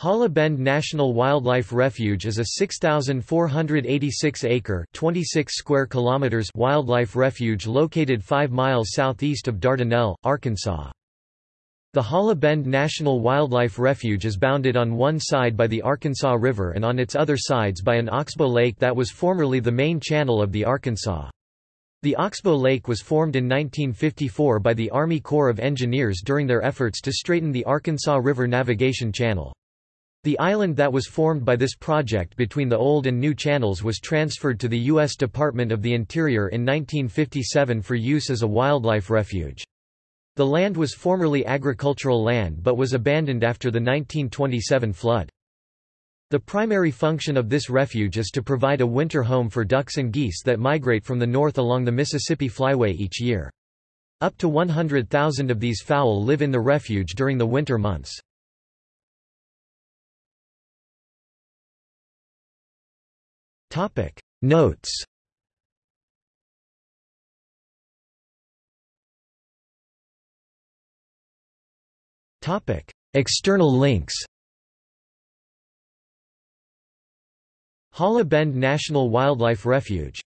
Holla Bend National Wildlife Refuge is a 6,486-acre (26 square kilometers) wildlife refuge located 5 miles southeast of Dardanelle, Arkansas. The Holla Bend National Wildlife Refuge is bounded on one side by the Arkansas River and on its other sides by an oxbow lake that was formerly the main channel of the Arkansas. The Oxbow Lake was formed in 1954 by the Army Corps of Engineers during their efforts to straighten the Arkansas River navigation channel. The island that was formed by this project between the old and new channels was transferred to the U.S. Department of the Interior in 1957 for use as a wildlife refuge. The land was formerly agricultural land but was abandoned after the 1927 flood. The primary function of this refuge is to provide a winter home for ducks and geese that migrate from the north along the Mississippi Flyway each year. Up to 100,000 of these fowl live in the refuge during the winter months. Topic. Notes. Topic. External links. Holla Bend National Wildlife Refuge